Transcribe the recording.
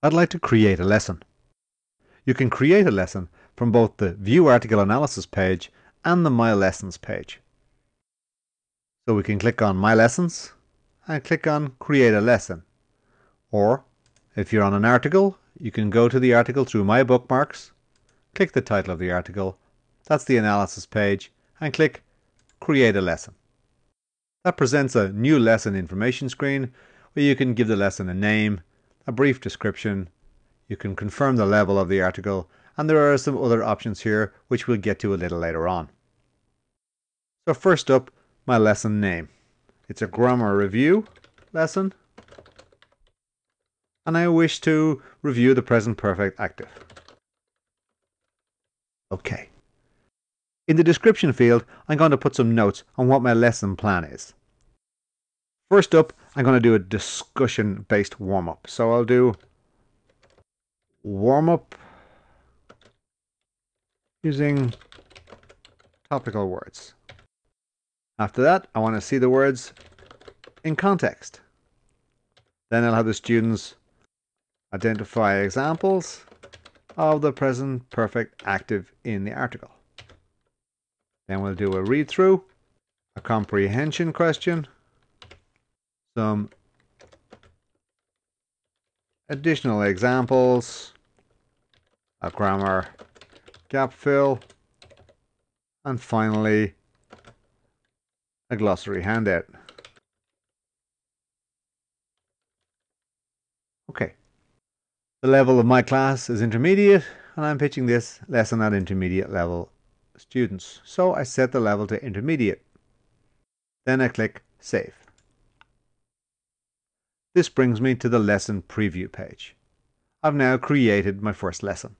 I'd like to create a lesson. You can create a lesson from both the View Article Analysis page and the My Lessons page. So we can click on My Lessons and click on Create a Lesson. Or if you're on an article, you can go to the article through My Bookmarks, click the title of the article, that's the analysis page, and click Create a Lesson. That presents a new lesson information screen where you can give the lesson a name, a brief description, you can confirm the level of the article, and there are some other options here which we'll get to a little later on. So first up, my lesson name. It's a grammar review lesson, and I wish to review the present perfect active. Okay. In the description field, I'm going to put some notes on what my lesson plan is. First up, I'm going to do a discussion based warm up. So I'll do warm up using topical words. After that, I want to see the words in context. Then I'll have the students identify examples of the present perfect active in the article. Then we'll do a read through, a comprehension question, some additional examples, a grammar gap fill, and finally a glossary handout. Okay. The level of my class is intermediate and I'm pitching this lesson at intermediate level students. So I set the level to intermediate. Then I click Save. This brings me to the lesson preview page. I've now created my first lesson.